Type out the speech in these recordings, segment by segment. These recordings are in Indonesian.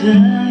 time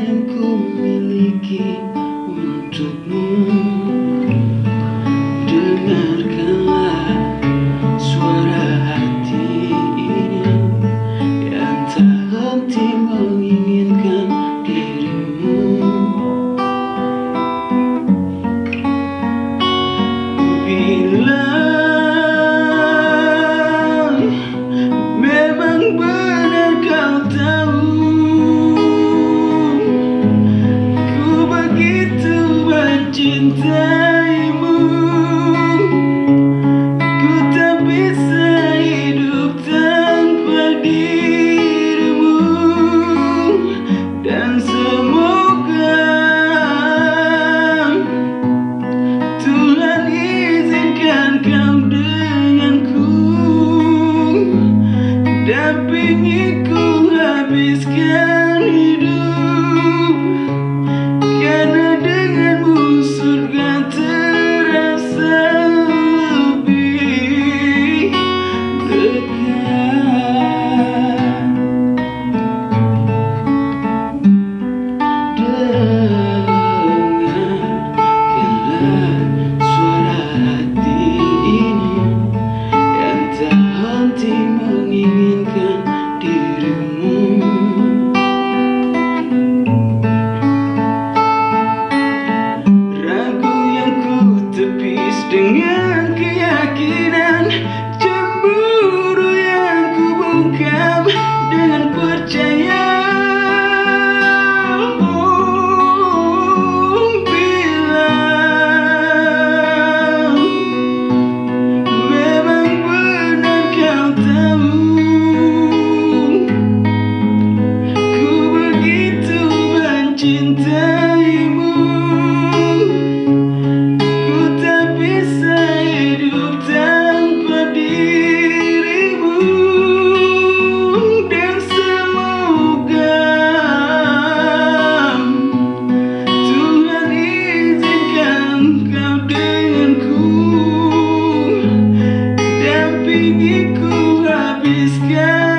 Dampingiku habiskan